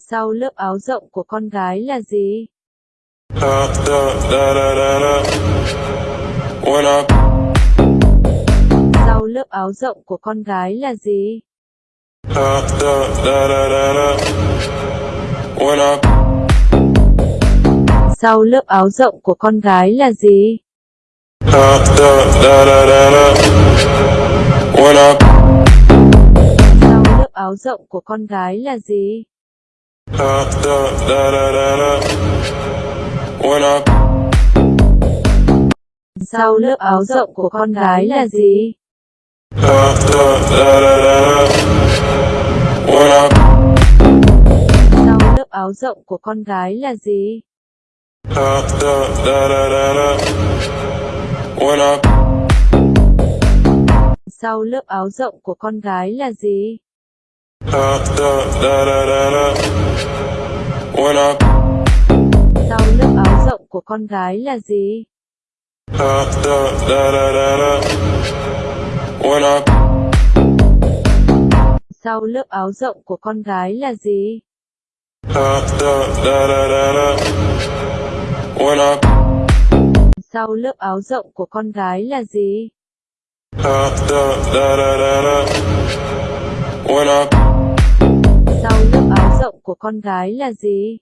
Sau lớp áo rộng của con gái là gì? Sau lớp áo rộng của con gái là gì? Sau lớp áo rộng của con gái là gì? Sau lớp áo rộng của con gái là gì? Da, da, da, da, da, da. When I Sau lớp áo rộng của con gái là gì? da, da, da, da, da, da. When I Sau lớp áo rộng của con gái là gì? da, da, da, da, da, da. When I Sau lớp áo rộng của con gái là gì? Sau lớp áo rộng của con gái là gì? Sau lớp áo rộng của con gái là gì? Sau lớp áo rộng của con gái là gì? When I của con gái là gì?